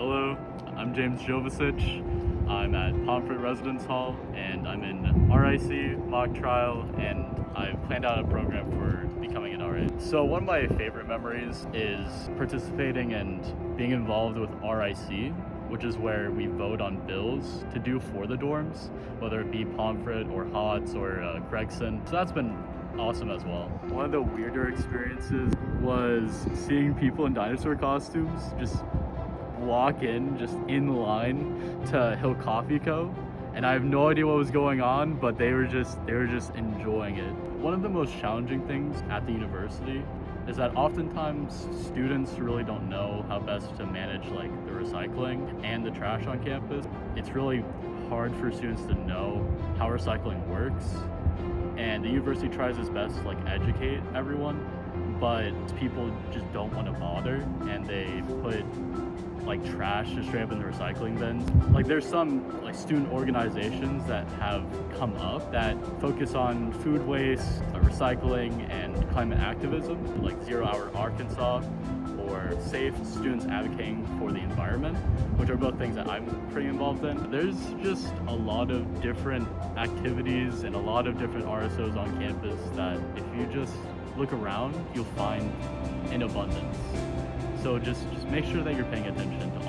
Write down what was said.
Hello, I'm James Jovicic. I'm at Pomfret Residence Hall and I'm in RIC mock trial and I've planned out a program for becoming an RA. So one of my favorite memories is participating and being involved with RIC, which is where we vote on bills to do for the dorms, whether it be Pomfret or Hotz or uh, Gregson. So that's been awesome as well. One of the weirder experiences was seeing people in dinosaur costumes just walk in just in line to Hill Coffee Co. And I have no idea what was going on, but they were just they were just enjoying it. One of the most challenging things at the university is that oftentimes students really don't know how best to manage like the recycling and the trash on campus. It's really hard for students to know how recycling works and the university tries its best to like educate everyone but people just don't want to bother and they put like trash just straight up in the recycling bins. Like there's some like student organizations that have come up that focus on food waste, uh, recycling, and climate activism, like Zero Hour Arkansas or Safe Students Advocating for the Environment, which are both things that I'm pretty involved in. There's just a lot of different activities and a lot of different RSOs on campus that if you just look around, you'll find in abundance. So just, just make sure that you're paying attention to